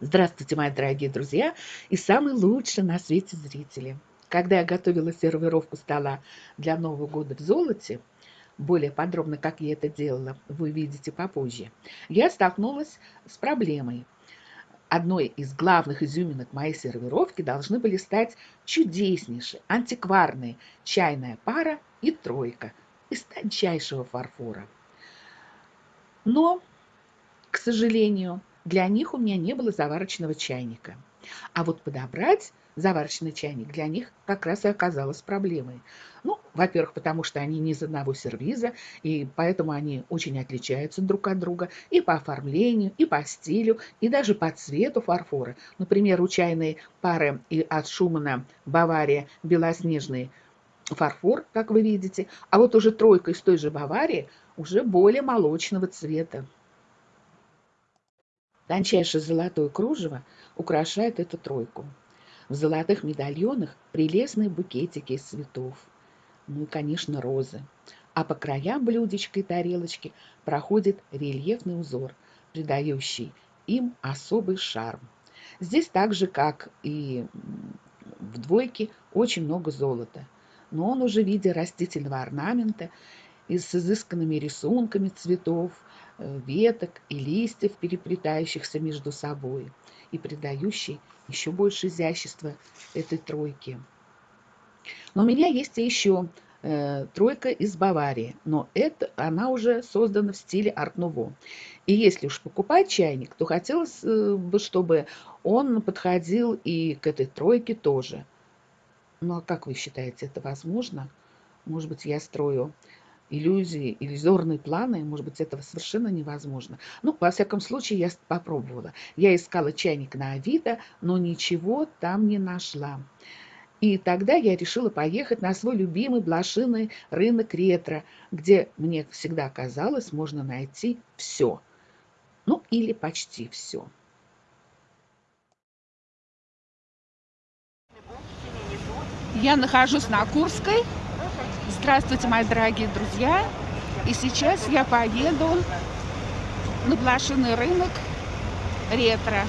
Здравствуйте, мои дорогие друзья и самые лучшие на свете зрители. Когда я готовила сервировку стола для Нового года в золоте, более подробно, как я это делала, вы увидите попозже, я столкнулась с проблемой. Одной из главных изюминок моей сервировки должны были стать чудеснейшие, антикварные чайная пара и тройка из тончайшего фарфора. Но, к сожалению, для них у меня не было заварочного чайника. А вот подобрать заварочный чайник для них как раз и оказалось проблемой. Ну, во-первых, потому что они не из одного сервиза, и поэтому они очень отличаются друг от друга и по оформлению, и по стилю, и даже по цвету фарфора. Например, у чайной пары и от Шумана Бавария белоснежный фарфор, как вы видите, а вот уже тройка из той же Баварии уже более молочного цвета. Тончайшее золотое кружево украшает эту тройку. В золотых медальонах прелестные букетики из цветов. Ну и, конечно, розы. А по краям блюдечка и тарелочки проходит рельефный узор, придающий им особый шарм. Здесь так же, как и в двойке, очень много золота. Но он уже в виде растительного орнамента и с изысканными рисунками цветов, веток и листьев, переплетающихся между собой и придающий еще больше изящества этой тройке. Но у меня есть еще э, тройка из Баварии, но это, она уже создана в стиле арт-нуво. И если уж покупать чайник, то хотелось э, бы, чтобы он подходил и к этой тройке тоже. Ну а как вы считаете, это возможно? Может быть, я строю иллюзии, иллюзорные планы, может быть, этого совершенно невозможно. Ну, во всяком случае, я попробовала. Я искала чайник на Авито, но ничего там не нашла. И тогда я решила поехать на свой любимый блошиный рынок ретро, где, мне всегда казалось, можно найти все. Ну, или почти все. Я нахожусь на Курской, Здравствуйте, мои дорогие друзья! И сейчас я поеду на блошиный рынок ретро.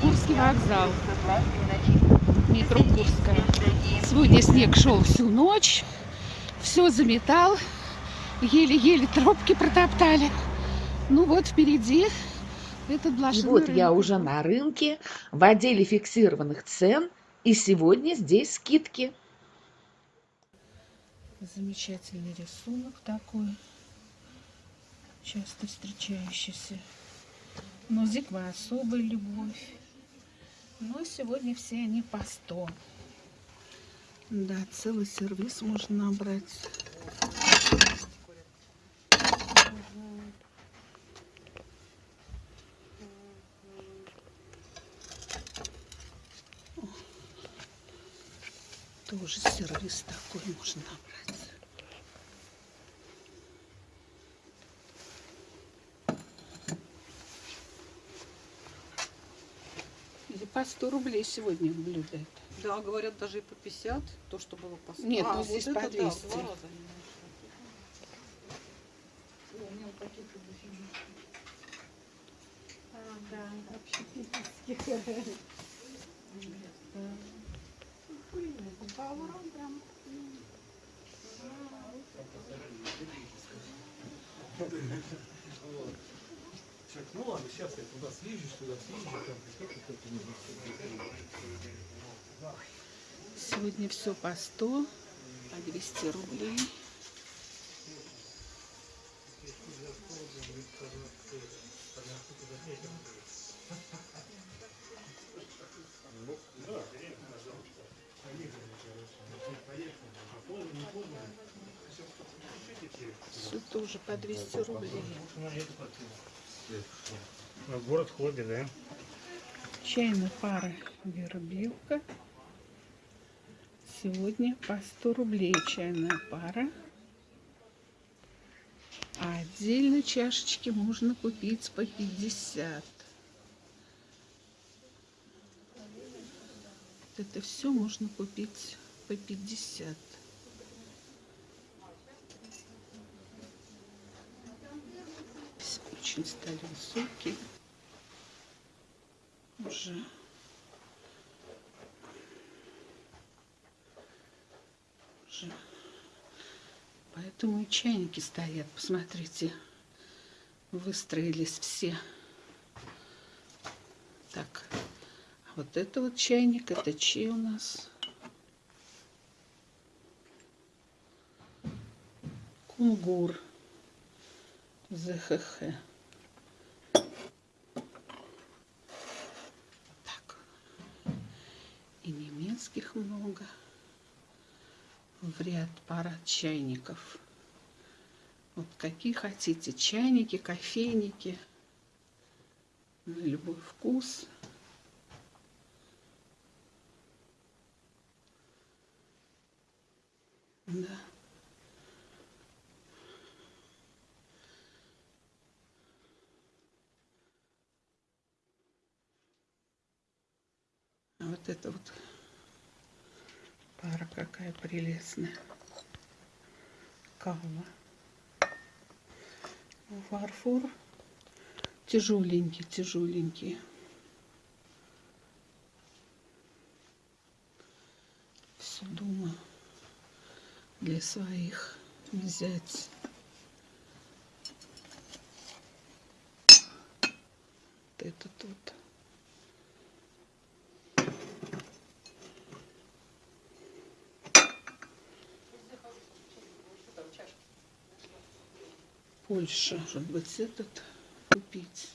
Курский вокзал. Метро Курская. Сегодня снег шел всю ночь. Все заметал. Еле-еле тропки протоптали. Ну вот впереди этот блошиный И вот рынок. я уже на рынке в отделе фиксированных цен. И сегодня здесь скидки. Замечательный рисунок такой. Часто встречающийся. Нозик моя особая любовь. Но сегодня все они по 100. Да, целый сервис можно набрать. Сервис такой можно набрать. Или по 100 рублей сегодня блюдо это. Да, говорят, даже и по 50, то, что было по 100. Нет, а, ну здесь вот по 200. Да, а, да, общепитовских. Так, ну ладно, сейчас я туда съезжу, туда съезжу. Сегодня все по 100, по 200 рублей. Все тоже по 200 рублей. Город хобби, да? Чайная пара вербилка. Сегодня по 100 рублей чайная пара. А отдельно чашечки можно купить по 50. Это все можно купить по 50. Очень стали высокие. Уже. Уже. Поэтому и чайники стоят. Посмотрите, выстроились все. Так, вот это вот чайник, это чей у нас? Кунгур. ЗХХ. Так. И немецких много. В ряд парад чайников. Вот какие хотите. Чайники, кофейники. На любой вкус. Да. А вот это вот пара какая прелестная. Кава. Фарфор. Тяжеленький, тяжеленький. Все думаю для своих взять. Это тут. Польша, может быть, этот купить.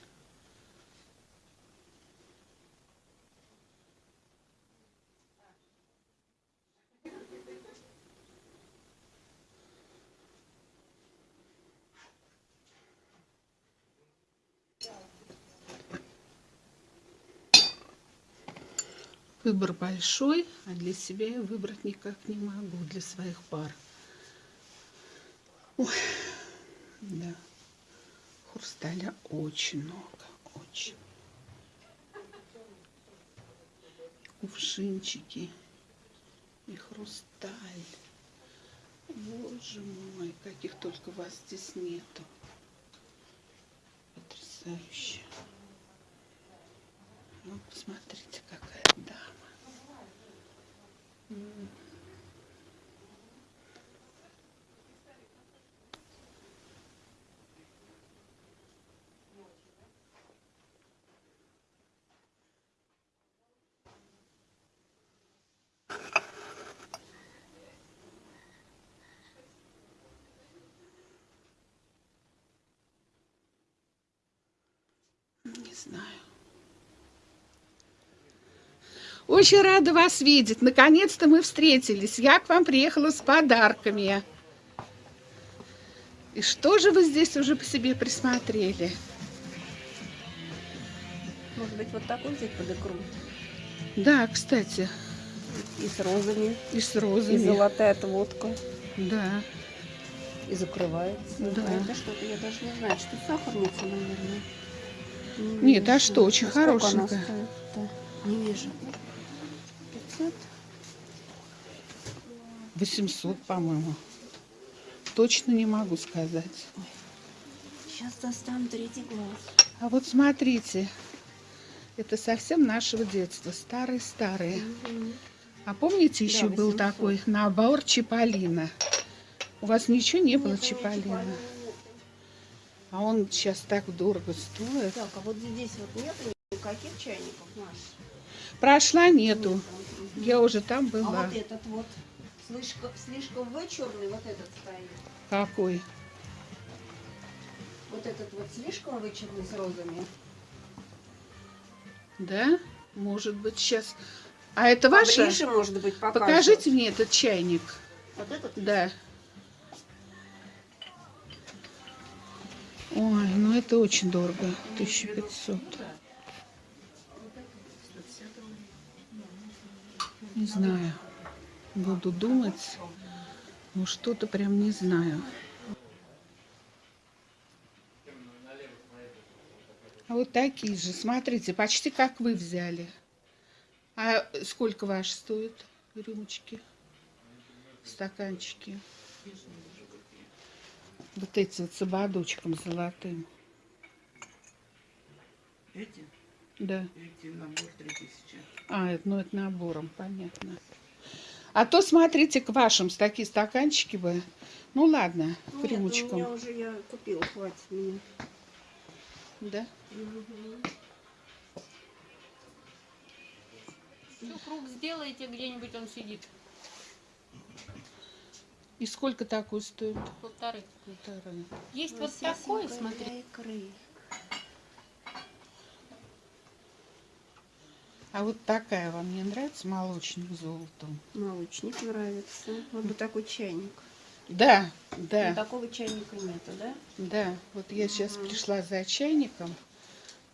Выбор большой, а для себя я выбрать никак не могу, для своих пар. Ой, да, хрусталя очень много, очень. Кувшинчики и хрусталь. Боже мой, каких только вас здесь нету. Потрясающе. Ну, посмотрите, какая дама. Не знаю. Очень рада вас видеть. Наконец-то мы встретились. Я к вам приехала с подарками. И что же вы здесь уже по себе присмотрели? Может быть, вот такой взять под икру? Да, кстати, И с розами, и с и розами. золотая отводка. Да. И закрывается. Да. А это что-то, я даже не знаю, что сахарница, наверное. Не Нет, а вижу. что, очень она хорошенькая. Не вижу. 500? 800, по-моему. Точно не могу сказать. Сейчас достану третий глаз. А вот смотрите, это совсем нашего детства, старые-старые. А помните, еще был 800. такой набор Чиполлино? У вас ничего не было Чиполлино? А он сейчас так дорого стоит. Так, а вот здесь вот нет никаких чайников, Маш? Прошла нету. Я уже там А была. вот этот вот слишком, слишком вычурный, вот этот стоит. Какой? Вот этот вот слишком вычурный с розами. Да? Может быть, сейчас. А это ваша? Поближе, может быть, покажет. Покажите мне этот чайник. Вот этот? Да. Ой, ну это очень дорого. 1500. Не знаю. Буду думать. Ну что-то прям не знаю. А вот такие же, смотрите, почти как вы взяли. А сколько ваши стоят рюмочки? стаканчики. Вот эти вот с ободочком золотым. Эти? Да. Эти набор 3000. А, это, ну это набором, понятно. А то смотрите к вашим с такие стаканчики бы. Ну ладно, Нет, ну, у рюмочком. меня уже я купила, хватит мне. Да? Ну, круг сделаете, где-нибудь он сидит. И сколько такой стоит? Полторы. Полторы. Есть вот такой, смотри. икры. А вот такая вам не нравится молочным золотом? Молочник нравится. Вот бы такой чайник. Да, Но да, такого чайника нету, да? да. Вот я сейчас пришла за чайником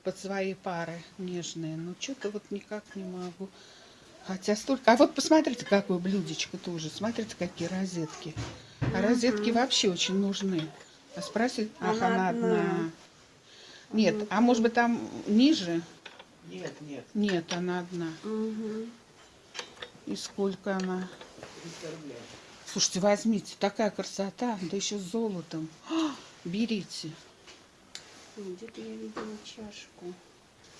под свои пары нежные, но что-то вот никак не могу. Хотя столько. А вот посмотрите, какое блюдечко тоже. Смотрите, какие розетки. А розетки вообще очень нужны. А спросить, ах, Она она одна. одна. Нет, а может быть там ниже? Нет, нет, Нет, она одна. Угу. И сколько она? 300 рублей. Слушайте, возьмите, такая красота, да еще с золотом. А, берите. Где-то я видела чашку.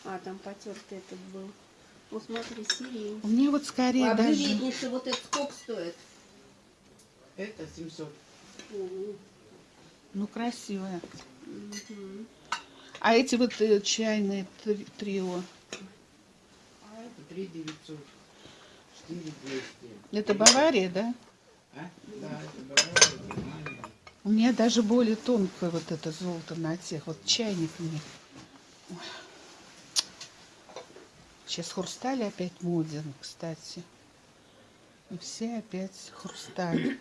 А, там потертый этот был. Вот смотри, сирень. У меня вот скорее А даже... блюдечница вот этот сколько стоит? Это 700. Мгм. Ну, красивая. Мгм. А эти вот э, чайные три- трио, 3 900. 4 200. это Бавария, да? А? Да, это Бавария, Германия. У меня даже более тонкое вот это золото на тех. Вот чайник мне. Ой. Сейчас хрусталь опять моден, кстати. И все опять хрусталь.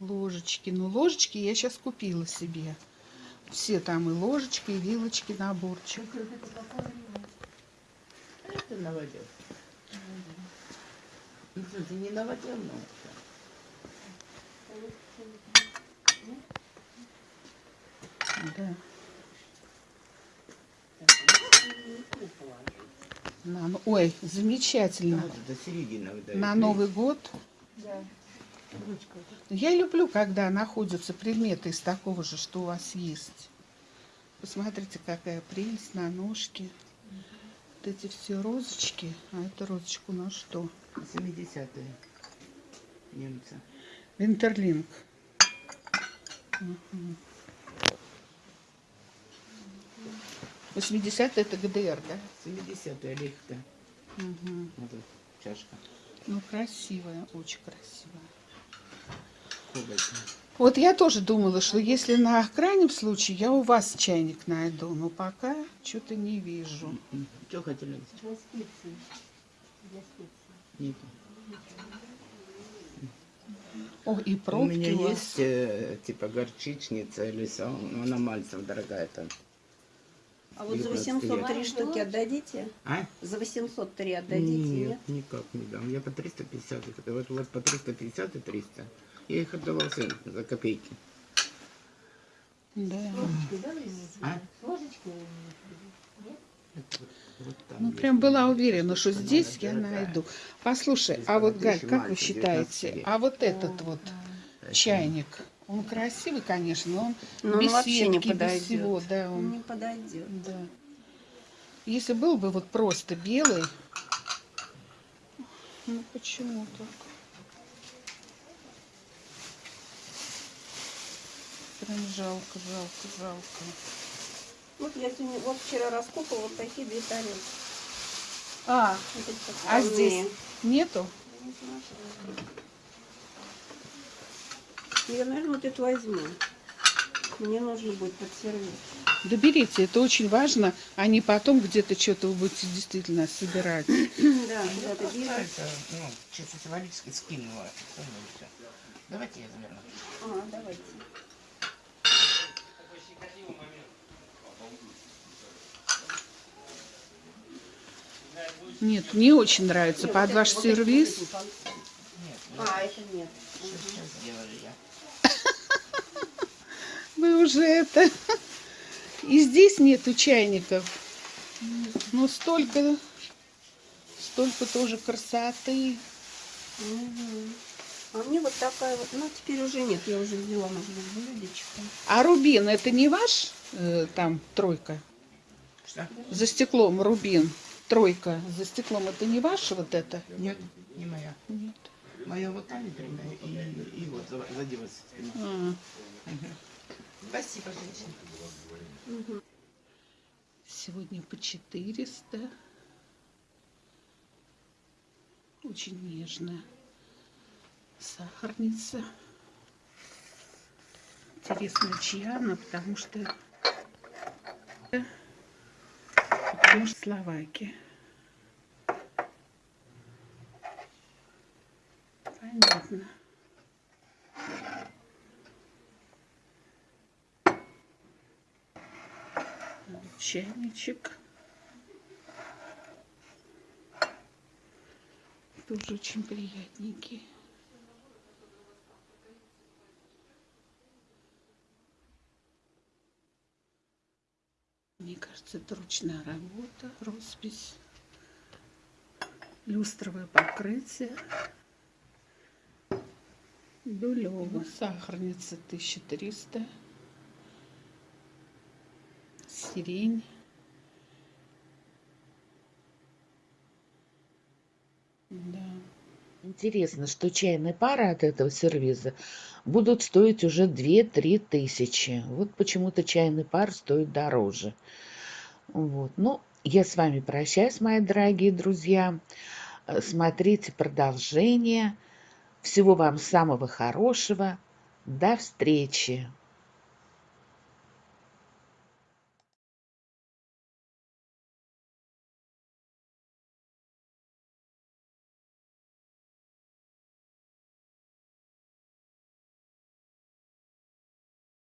Ложечки. Ну, ложечки я сейчас купила себе. Все там и ложечки, и вилочки, наборчик. Это новодел. Ну, что, ты не новодел, но Да. На, ну- ой, замечательно. Вот это середина выдает. На Новый год. Я люблю, когда находятся предметы из такого же, что у вас есть. Посмотрите, какая прелесть на ножке. Вот эти все розочки. А это розочка у нас что? 70-е. Немцы. Винтерлинг. 80 это ГДР, да? 70-е лихта. Мгм. Вот эта чашка. Ну, красивая, очень красивая. Кобальтная. Вот я тоже думала, что если на крайнем случае я у вас чайник найду, но пока что-то не вижу. Что хотели? Для специй. Нету. О, и У пробки меня у вас. есть э, типа горчичница или со, но она мальцев дорогая там. А вот за 19 лет. 803 штуки отдадите? А? За 803 отдадите, нет? Нет, никак не дам. Я по 350 их отдаю. Вот, вот по 350 и 300. Я их отдавал всем за копейки. Да. А? Вот Ну, прям была уверена, что здесь я дорогая. найду. Послушай, Здесь а вот, Галь, как вы считаете, 19 а вот этот вот чайник, он красивый, конечно, но он Но он без вообще не сетки, без подойдет. всего, да, Он он, не подойдет. да. Если был бы вот просто белый, ну почему так? Прям жалко, жалко, жалко. Вот я сегодня, вот вчера раскопала вот такие две тарелки. А, Вот а здесь нету? Я наверное, вот эту возьму. Мне нужно будет под сервис. Да берите, это очень важно, а не потом где-то что-то вы будете действительно собирать. Да, куда-то ну, чисто символически скинула. Ну. Давайте я заверну. А, давайте. Нет, не очень нравится. Нет, Под ваш сервис. Нет, А, это нет. Вы уже это... И здесь нету чайников. Ну, столько... Столько тоже красоты. А мне вот такая вот, ну теперь уже нет, я уже взяла на блюдечко. А рубин это не ваш э, там тройка? Что? За стеклом рубин. Тройка за стеклом это не ваша вот это? Нет, не моя. Нет. Моя вот там например, и, и вот за, за 20. А, Спасибо, женщина. Сегодня по 400. Очень нежная. Сахарница. Интересно, чья она, потому что... Потому что Словакия. Понятно. Чайничек. Тоже очень приятненький. Мне кажется, это ручная работа, роспись, люстровое покрытие. Дулево. Сахарница 1300. Сирень. Да. Интересно, что чайные пары от этого сервиза будут стоить уже 2-3 тысячи. Вот почему-то чайный пар стоит дороже. Вот. Ну, я с вами прощаюсь, мои дорогие друзья. Э, Смотрите продолжение. Всего вам самого хорошего. До встречи!